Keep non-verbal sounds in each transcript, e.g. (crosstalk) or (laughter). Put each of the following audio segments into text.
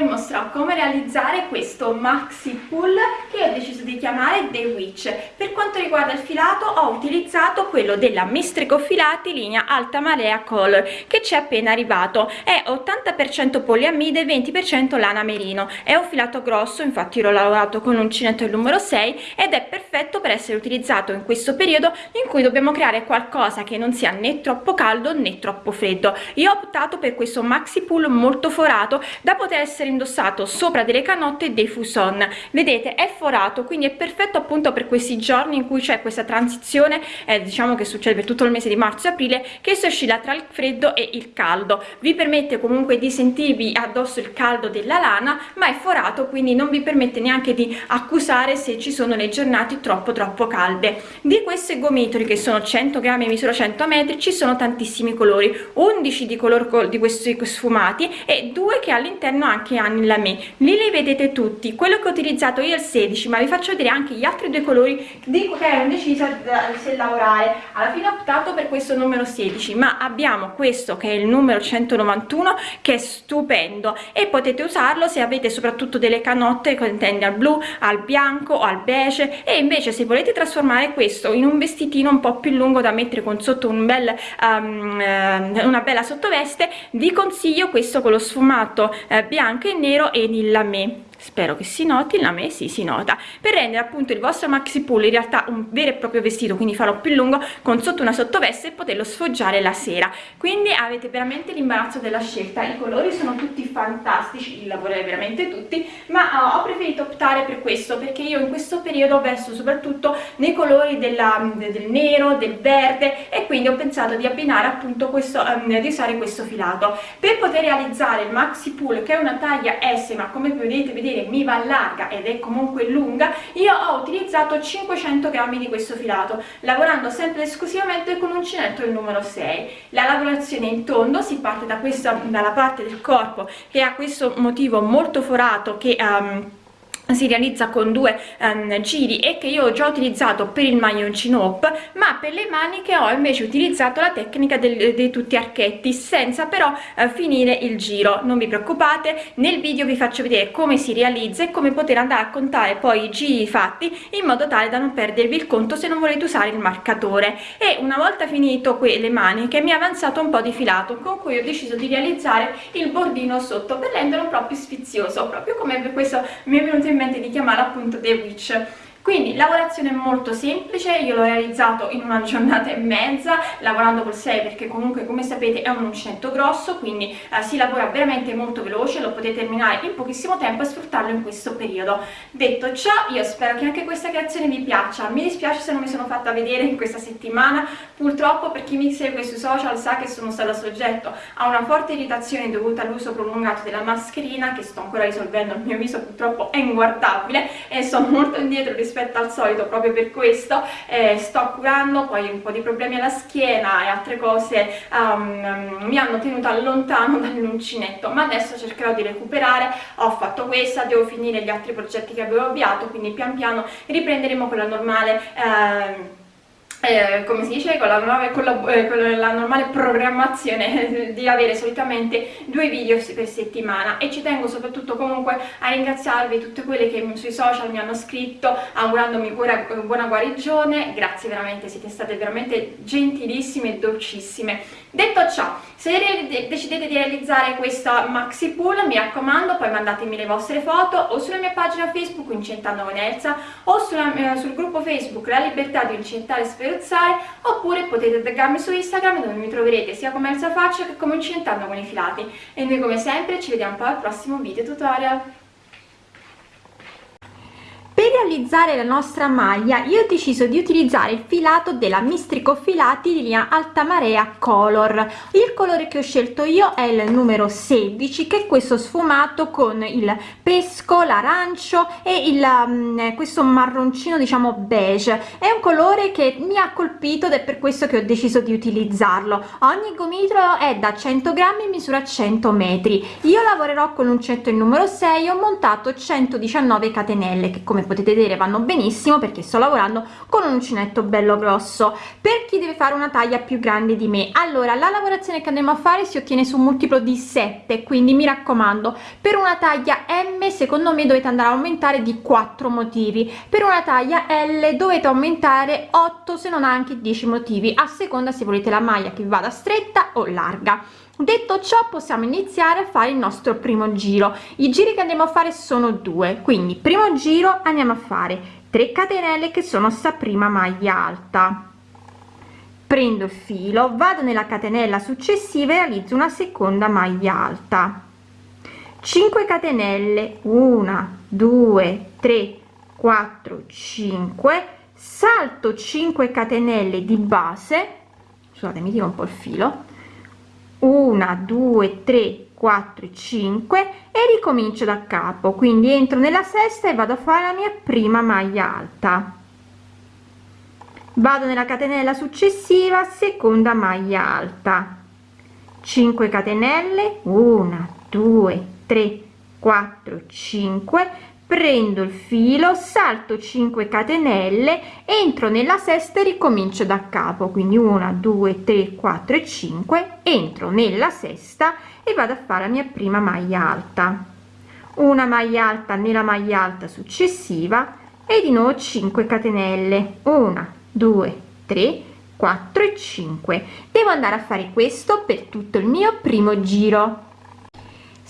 tutorial mostrerò come realizzare questo maxi pull che ho deciso di chiamare The Witch. Per quanto riguarda il filato ho utilizzato quello della Mistrico Filati linea Alta Marea Color che ci è appena arrivato, è 80% poliamide e 20% lana merino, è un filato grosso infatti l'ho lavorato con l'uncinetto il numero 6 ed è perfetto per essere utilizzato in questo periodo in cui dobbiamo creare qualcosa che non sia né troppo caldo né troppo freddo. Io ho optato per questo maxi pull molto forato da poter essere indossato sopra delle canotte dei fuson. Vedete è forato quindi è perfetto appunto per questi giorni in cui c'è questa transizione eh, diciamo che succede per tutto il mese di marzo e aprile che si oscilla tra il freddo e il caldo. Vi permette comunque di sentirvi addosso il caldo della lana ma è forato quindi non vi permette neanche di accusare se ci sono le giornate troppo troppo calde. Di questi gomitoli che sono 100 grammi misura 100 metri ci sono tantissimi colori. 11 di color di questi sfumati e due che all'interno anche hanno il lame lì li vedete tutti. Quello che ho utilizzato io è il 16 ma vi faccio vedere anche gli altri due colori di che ero indecisa se lavorare. Alla fine ho optato per questo numero 16 ma abbiamo questo che è il numero 191 che è stupendo. E potete usarlo se avete soprattutto delle canotte che intende al blu al bianco o al beige. E invece se volete trasformare questo in un vestitino un po più lungo da mettere con sotto un bel um, una bella sottoveste vi consiglio questo con lo sfumato eh, bianco nero e il lamé spero che si noti la me sì si nota. Per rendere appunto il vostro maxi pull in realtà un vero e proprio vestito quindi farò più lungo con sotto una sottoveste e poterlo sfoggiare la sera. Quindi avete veramente l'imbarazzo della scelta i colori sono tutti fantastici li lavorerei veramente tutti ma uh, ho preferito optare per questo perché io in questo periodo vesto soprattutto nei colori della, del nero del verde e quindi ho pensato di abbinare appunto questo um, di usare questo filato. Per poter realizzare il maxi pull che è una taglia S ma come vedete vedete vedere mi va larga ed è comunque lunga io ho utilizzato 500 grammi di questo filato lavorando sempre esclusivamente con uncinetto il numero 6 la lavorazione in tondo si parte da questa dalla parte del corpo che ha questo motivo molto forato che um, si realizza con due um, giri e che io ho già utilizzato per il maglioncino up ma per le maniche ho invece utilizzato la tecnica dei tutti archetti senza però uh, finire il giro. Non vi preoccupate nel video vi faccio vedere come si realizza e come poter andare a contare poi i giri fatti in modo tale da non perdervi il conto se non volete usare il marcatore. E una volta finito le maniche mi è avanzato un po' di filato con cui ho deciso di realizzare il bordino sotto per renderlo proprio sfizioso proprio come questo mi è venuto in mente di chiamare appunto The Witch quindi lavorazione molto semplice io l'ho realizzato in una giornata e mezza lavorando col 6 perché comunque come sapete è un uncinetto grosso quindi eh, si lavora veramente molto veloce lo potete terminare in pochissimo tempo e sfruttarlo in questo periodo. Detto ciò io spero che anche questa creazione vi piaccia. Mi dispiace se non mi sono fatta vedere in questa settimana purtroppo per chi mi segue sui social sa che sono stata soggetto a una forte irritazione dovuta all'uso prolungato della mascherina che sto ancora risolvendo il mio viso purtroppo è inguardabile e sono molto indietro rispetto rispetto al solito proprio per questo eh, sto curando poi un po' di problemi alla schiena e altre cose um, mi hanno tenuto lontano (laughs) dall'uncinetto ma adesso cercherò di recuperare. Ho fatto questa devo finire gli altri progetti che avevo avviato quindi pian piano riprenderemo con la normale eh, eh, come si dice, con la, nuova, con, la, eh, con la, normale programmazione (laughs) di avere solitamente due video per settimana e ci tengo soprattutto comunque a ringraziarvi tutte quelle che sui social mi hanno scritto augurandomi buona, buona guarigione, grazie veramente, siete state veramente gentilissime e dolcissime. Detto ciò, se decidete di realizzare questa maxi pull mi raccomando poi mandatemi le vostre foto o sulla mia pagina Facebook Incentando con Elsa o sulla, eh, sul gruppo Facebook La Libertà di Incentare e Sferuzzare oppure potete taggarmi su Instagram dove mi troverete sia come Elsa Faccia che come Incentando con i Filati. E noi come sempre ci vediamo poi al prossimo video tutorial realizzare la nostra maglia io ho deciso di utilizzare il filato della mistrico filati di linea alta marea color. Il colore che ho scelto io è il numero 16 che è questo sfumato con il pesco l'arancio e il um, questo marroncino diciamo beige. È un colore che mi ha colpito ed è per questo che ho deciso di utilizzarlo. Ogni gomitolo è da 100 grammi misura 100 metri. Io lavorerò con l'uncinetto il numero 6 ho montato 119 catenelle che come potete potete vedere vanno benissimo perché sto lavorando con un uncinetto bello grosso. Per chi deve fare una taglia più grande di me. Allora la lavorazione che andremo a fare si ottiene su un multiplo di 7 quindi mi raccomando per una taglia m secondo me dovete andare a aumentare di 4 motivi. Per una taglia l dovete aumentare 8 se non anche 10 motivi a seconda se volete la maglia che vada stretta o larga detto ciò possiamo iniziare a fare il nostro primo giro. I giri che andiamo a fare sono due. Quindi primo giro andiamo a fare 3 catenelle che sono sta prima maglia alta. Prendo il filo vado nella catenella successiva e realizzo una seconda maglia alta. 5 catenelle 1 2 3 4 5 salto 5 catenelle di base. Scusate mi tiro un po il filo 1 2 3 4 5 e ricomincio da capo. Quindi entro nella sesta e vado a fare la mia prima maglia alta. Vado nella catenella successiva seconda maglia alta. 5 catenelle. 1 2 3 4 5 prendo il filo salto 5 catenelle entro nella sesta e ricomincio da capo. Quindi 1 2 3 4 e 5 entro nella sesta e vado a fare la mia prima maglia alta. Una maglia alta nella maglia alta successiva e di nuovo 5 catenelle. 1 2 3 4 e 5 devo andare a fare questo per tutto il mio primo giro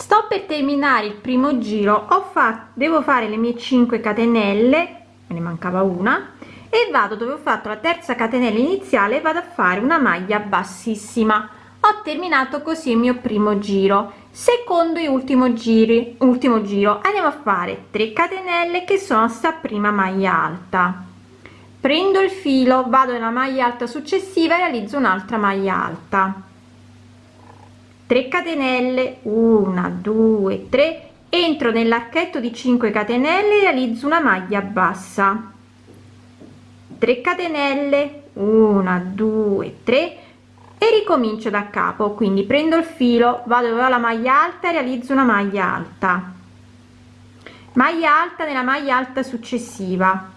sto per terminare il primo giro ho fatto devo fare le mie 5 catenelle me ne mancava una e vado dove ho fatto la terza catenella iniziale vado a fare una maglia bassissima. Ho terminato così il mio primo giro. Secondo e ultimo giri ultimo giro. Andiamo a fare 3 catenelle che sono sta prima maglia alta. Prendo il filo vado nella maglia alta successiva e realizzo un'altra maglia alta 3 catenelle 1 2 3 entro nell'archetto di 5 catenelle realizzo una maglia bassa. 3 catenelle 1 2 3 e ricomincio da capo. Quindi prendo il filo vado dove ho la maglia alta realizzo una maglia alta. Maglia alta nella maglia alta successiva.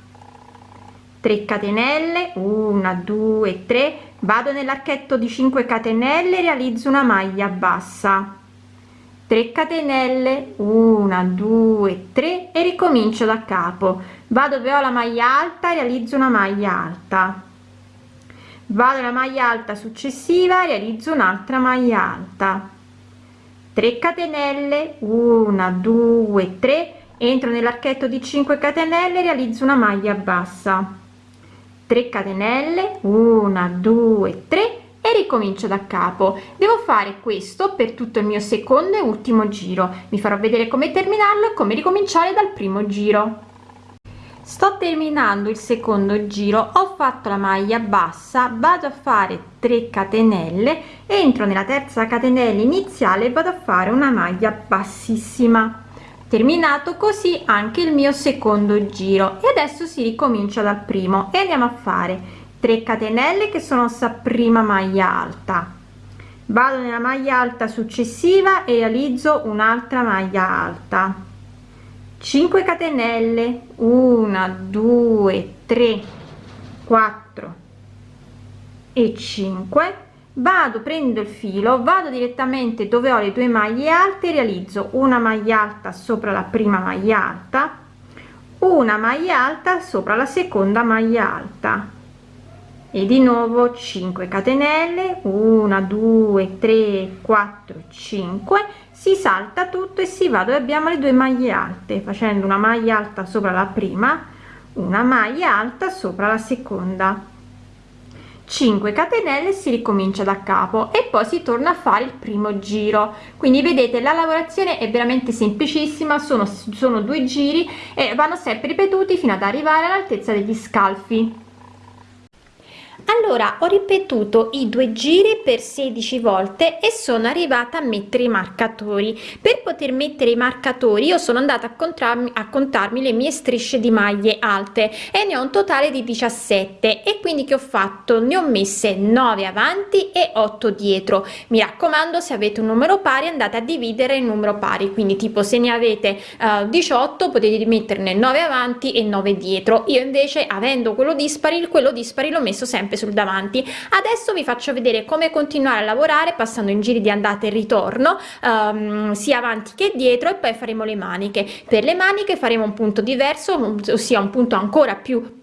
3 catenelle 1 2 3 vado nell'archetto di 5 catenelle realizzo una maglia bassa. 3 catenelle 1 2 3 e ricomincio da capo. Vado dove ho la maglia alta realizzo una maglia alta. Vado alla maglia alta successiva realizzo un'altra maglia alta. 3 catenelle 1 2 3 entro nell'archetto di 5 catenelle realizzo una maglia bassa 3 catenelle 1 2 3 e ricomincio da capo. Devo fare questo per tutto il mio secondo e ultimo giro. Mi farò vedere come terminarlo e come ricominciare dal primo giro. Sto terminando il secondo giro. Ho fatto la maglia bassa vado a fare 3 catenelle entro nella terza catenella iniziale e vado a fare una maglia bassissima terminato così anche il mio secondo giro. E adesso si ricomincia dal primo. E andiamo a fare 3 catenelle che sono sta prima maglia alta. Vado nella maglia alta successiva e realizzo un'altra maglia alta. 5 catenelle. 1 2 3 4 e 5 vado prendo il filo vado direttamente dove ho le due maglie alte realizzo una maglia alta sopra la prima maglia alta una maglia alta sopra la seconda maglia alta. E di nuovo 5 catenelle 1 2 3 4 5 si salta tutto e si va dove abbiamo le due maglie alte facendo una maglia alta sopra la prima una maglia alta sopra la seconda 5 catenelle si ricomincia da capo e poi si torna a fare il primo giro. Quindi vedete la lavorazione è veramente semplicissima sono sono due giri e vanno sempre ripetuti fino ad arrivare all'altezza degli scalfi allora ho ripetuto i due giri per 16 volte e sono arrivata a mettere i marcatori. Per poter mettere i marcatori io sono andata a contarmi a contarmi le mie strisce di maglie alte e ne ho un totale di 17 e quindi che ho fatto? Ne ho messe 9 avanti e 8 dietro. Mi raccomando se avete un numero pari andate a dividere il numero pari. Quindi tipo se ne avete uh, 18 potete metterne 9 avanti e 9 dietro. Io invece avendo quello dispari quello dispari l'ho messo sempre sul davanti. Adesso vi faccio vedere come continuare a lavorare passando in giri di andata e ritorno um, sia avanti che dietro e poi faremo le maniche. Per le maniche faremo un punto diverso ossia un punto ancora più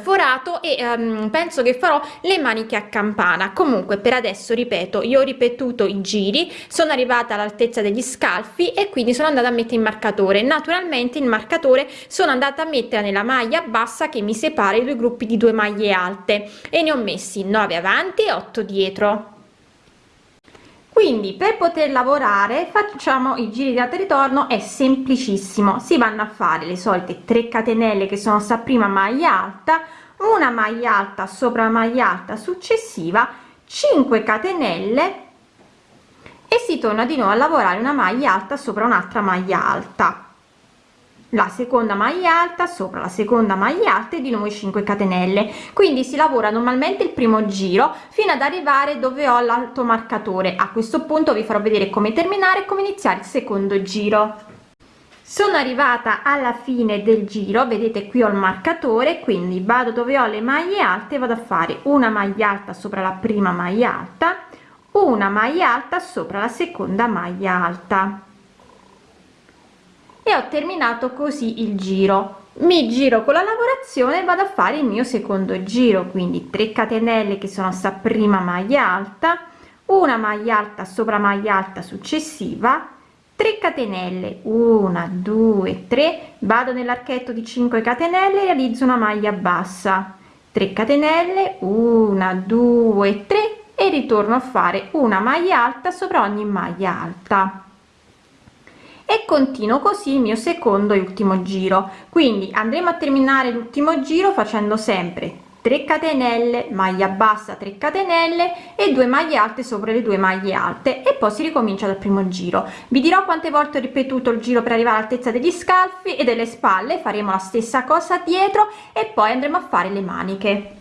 forato e um, penso che farò le maniche a campana. Comunque per adesso ripeto io ho ripetuto i giri sono arrivata all'altezza degli scalfi e quindi sono andata a mettere il marcatore. Naturalmente il marcatore sono andata a mettere nella maglia bassa che mi separa i due gruppi di due maglie alte e ne ho messi 9 avanti e 8 dietro quindi per poter lavorare facciamo i giri di e ritorno è semplicissimo. Si vanno a fare le solite 3 catenelle che sono sta prima maglia alta una maglia alta sopra maglia alta successiva 5 catenelle e si torna di nuovo a lavorare una maglia alta sopra un'altra maglia alta la seconda maglia alta sopra la seconda maglia alta e di nuovo 5 catenelle. Quindi si lavora normalmente il primo giro fino ad arrivare dove ho l'alto marcatore. A questo punto vi farò vedere come terminare e come iniziare il secondo giro. Sono arrivata alla fine del giro vedete qui ho il marcatore quindi vado dove ho le maglie alte vado a fare una maglia alta sopra la prima maglia alta una maglia alta sopra la seconda maglia alta e ho terminato così il giro. Mi giro con la lavorazione e vado a fare il mio secondo giro quindi 3 catenelle che sono sta prima maglia alta una maglia alta sopra maglia alta successiva 3 catenelle 1 2 3 vado nell'archetto di 5 catenelle realizzo una maglia bassa 3 catenelle 1 2 3 e ritorno a fare una maglia alta sopra ogni maglia alta e continuo così il mio secondo e ultimo giro. Quindi andremo a terminare l'ultimo giro facendo sempre 3 catenelle maglia bassa 3 catenelle e 2 maglie alte sopra le due maglie alte. E poi si ricomincia dal primo giro. Vi dirò quante volte ho ripetuto il giro per arrivare all'altezza degli scalfi e delle spalle. Faremo la stessa cosa dietro e poi andremo a fare le maniche.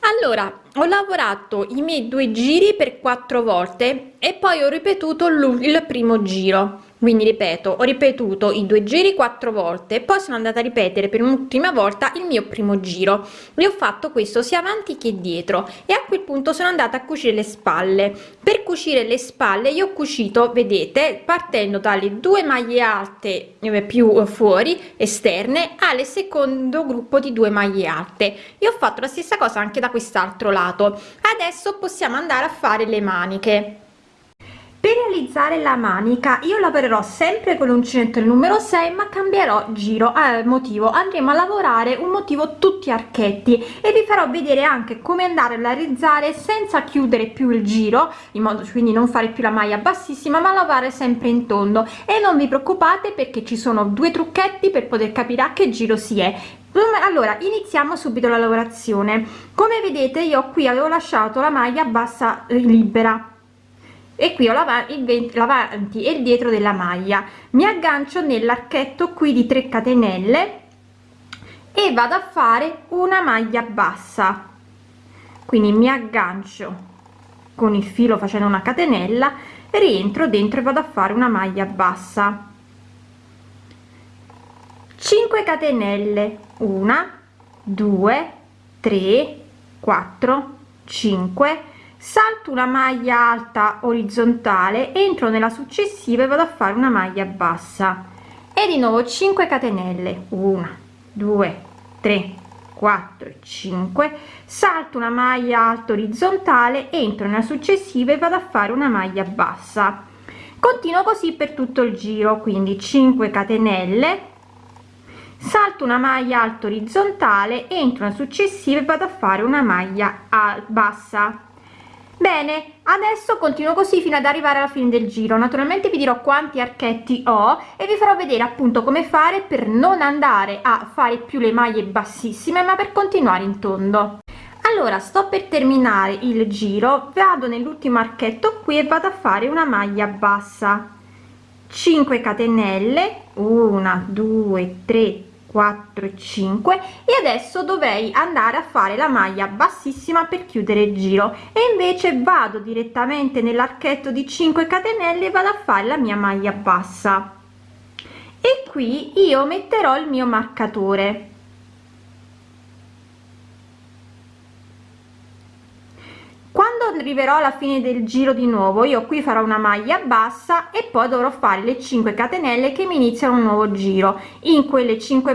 Allora ho lavorato i miei due giri per quattro volte e poi ho ripetuto il primo giro quindi ripeto ho ripetuto i due giri quattro volte poi sono andata a ripetere per un'ultima volta il mio primo giro. E ho fatto questo sia avanti che dietro. E a quel punto sono andata a cucire le spalle. Per cucire le spalle io ho cucito vedete partendo dalle due maglie alte eh, più fuori esterne alle secondo gruppo di due maglie alte. E ho fatto la stessa cosa anche da quest'altro lato. Adesso possiamo andare a fare le maniche per realizzare la manica. Io lavorerò sempre con l'uncinetto numero 6 ma cambierò giro eh, motivo. Andremo a lavorare un motivo tutti archetti. E vi farò vedere anche come andare a realizzare senza chiudere più il giro in modo quindi non fare più la maglia bassissima ma lavorare sempre in tondo. E non vi preoccupate perché ci sono due trucchetti per poter capire a che giro si è. Allora iniziamo subito la lavorazione. Come vedete io qui avevo lasciato la maglia bassa libera e qui ho l'avanti e il dietro della maglia. Mi aggancio nell'archetto qui di 3 catenelle e vado a fare una maglia bassa. Quindi mi aggancio con il filo facendo una catenella rientro dentro e vado a fare una maglia bassa. 5 catenelle. 1 2 3 4 5 salto una maglia alta orizzontale entro nella successiva e vado a fare una maglia bassa. E di nuovo 5 catenelle. 1 2 3 4 5 salto una maglia alta orizzontale entro nella successiva e vado a fare una maglia bassa. Continuo così per tutto il giro quindi 5 catenelle. Salto una maglia alta orizzontale entro nella successiva e vado a fare una maglia bassa bene adesso continuo così fino ad arrivare alla fine del giro. Naturalmente vi dirò quanti archetti ho e vi farò vedere appunto come fare per non andare a fare più le maglie bassissime ma per continuare in tondo. Allora sto per terminare il giro vado nell'ultimo archetto qui e vado a fare una maglia bassa. 5 catenelle 1 2 3 4 5 e adesso dovrei andare a fare la maglia bassissima per chiudere il giro. E invece vado direttamente nell'archetto di 5 catenelle e vado a fare la mia maglia bassa. E qui io metterò il mio marcatore quando arriverò alla fine del giro di nuovo io qui farò una maglia bassa e poi dovrò fare le 5 catenelle che mi iniziano un nuovo giro. In quelle 5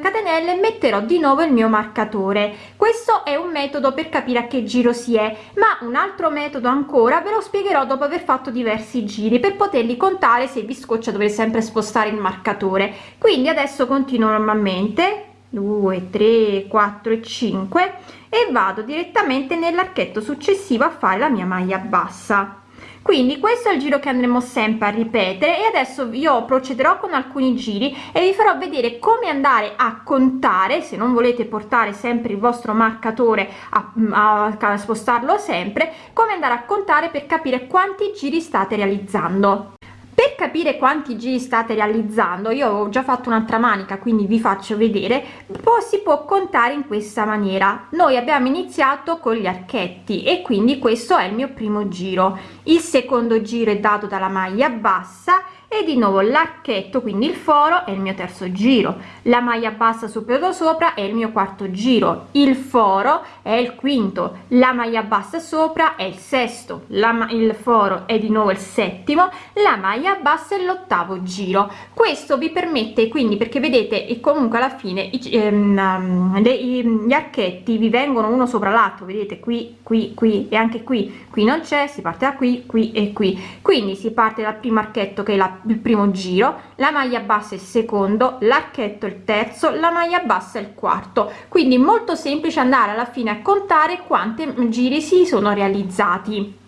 catenelle metterò di nuovo il mio marcatore. Questo è un metodo per capire a che giro si è ma un altro metodo ancora ve lo spiegherò dopo aver fatto diversi giri per poterli contare se vi scoccia dovete sempre spostare il marcatore. Quindi adesso continuo normalmente 2 3 4 e 5 e vado direttamente nell'archetto successivo a fare la mia maglia bassa. Quindi questo è il giro che andremo sempre a ripetere e adesso io procederò con alcuni giri e vi farò vedere come andare a contare se non volete portare sempre il vostro marcatore a, a, a spostarlo sempre come andare a contare per capire quanti giri state realizzando per capire quanti giri state realizzando io ho già fatto un'altra manica quindi vi faccio vedere poi si può contare in questa maniera. Noi abbiamo iniziato con gli archetti e quindi questo è il mio primo giro. Il secondo giro è dato dalla maglia bassa e di nuovo l'archetto quindi il foro è il mio terzo giro. La maglia bassa superiore sopra è il mio quarto giro. Il foro è il quinto. La maglia bassa sopra è il sesto. La il foro è di nuovo il settimo. La maglia bassa è l'ottavo giro. Questo vi permette quindi perché vedete e comunque alla fine i, ehm, le, i, gli archetti vi vengono uno sopra l'altro. Vedete qui qui qui e anche qui. Qui non c'è si parte da qui qui e qui. Quindi si parte dal primo archetto che è la il primo giro la maglia bassa il secondo l'archetto il terzo la maglia bassa il quarto. Quindi molto semplice andare alla fine a contare quanti giri si sono realizzati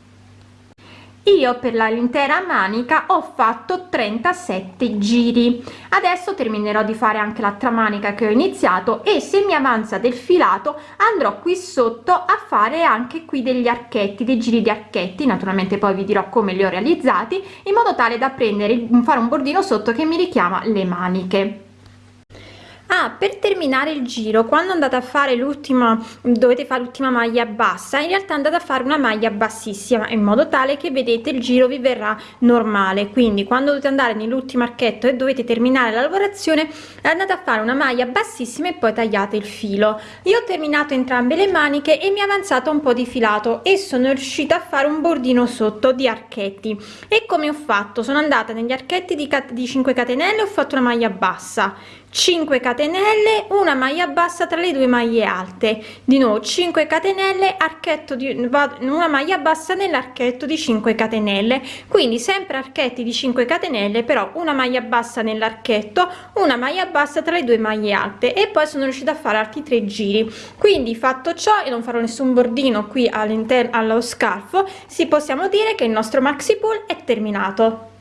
io per l'intera manica ho fatto 37 giri. Adesso terminerò di fare anche l'altra manica che ho iniziato e se mi avanza del filato andrò qui sotto a fare anche qui degli archetti dei giri di archetti. Naturalmente poi vi dirò come li ho realizzati in modo tale da prendere fare un bordino sotto che mi richiama le maniche ah, per terminare il giro quando andate a fare l'ultima dovete fare l'ultima maglia bassa in realtà andate a fare una maglia bassissima in modo tale che vedete il giro vi verrà normale. Quindi quando dovete andare nell'ultimo archetto e dovete terminare la lavorazione andate a fare una maglia bassissima e poi tagliate il filo. Io ho terminato entrambe le maniche e mi è avanzato un po di filato e sono riuscita a fare un bordino sotto di archetti. E come ho fatto? Sono andata negli archetti di, di 5 catenelle ho fatto una maglia bassa 5 catenelle una maglia bassa tra le due maglie alte. Di nuovo 5 catenelle archetto di una maglia bassa nell'archetto di 5 catenelle. Quindi sempre archetti di 5 catenelle però una maglia bassa nell'archetto una maglia bassa tra le due maglie alte. E poi sono riuscita a fare altri tre giri. Quindi fatto ciò e non farò nessun bordino qui all'interno allo scalfo si possiamo dire che il nostro maxi pull è terminato